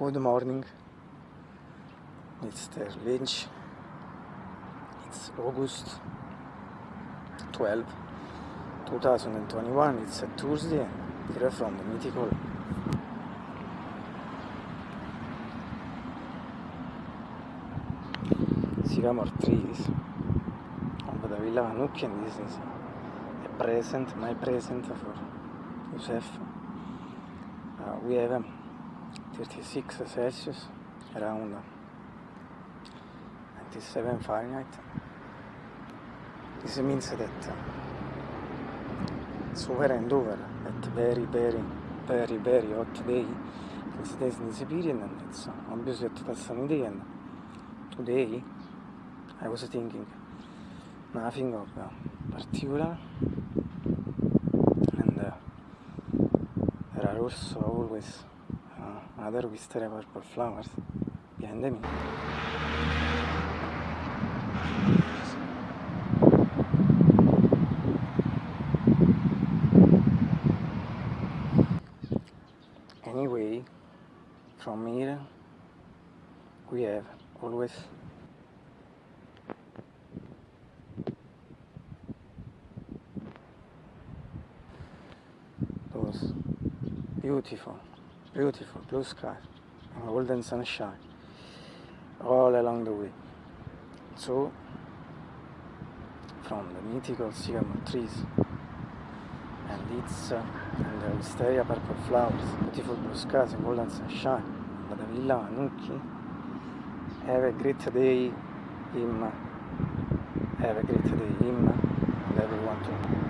Good morning. The lunch. It's August 12, 2021. It's a Tuesday. Here from the mythical Sycamore trees over the Villa Vanucchi and this is a present, my present for Joseph. Uh, we have um, 36 Celsius around 97 Fahrenheit. This means that uh, it's over and over at very, very, very, very hot day. This days in period and it's obviously at that sunny day and today I was thinking nothing of uh, particular and uh, there are also always uh, other wisteria purple flowers behind me. Anyway, from here we have always those beautiful, beautiful blue skies and golden sunshine all along the way. So, from the mythical sycamore trees and its uh, and the wisteria purple flowers, beautiful blue skies and golden sunshine, but the Villa Vanucchi, have a great day, him, have a great day, him, and everyone too.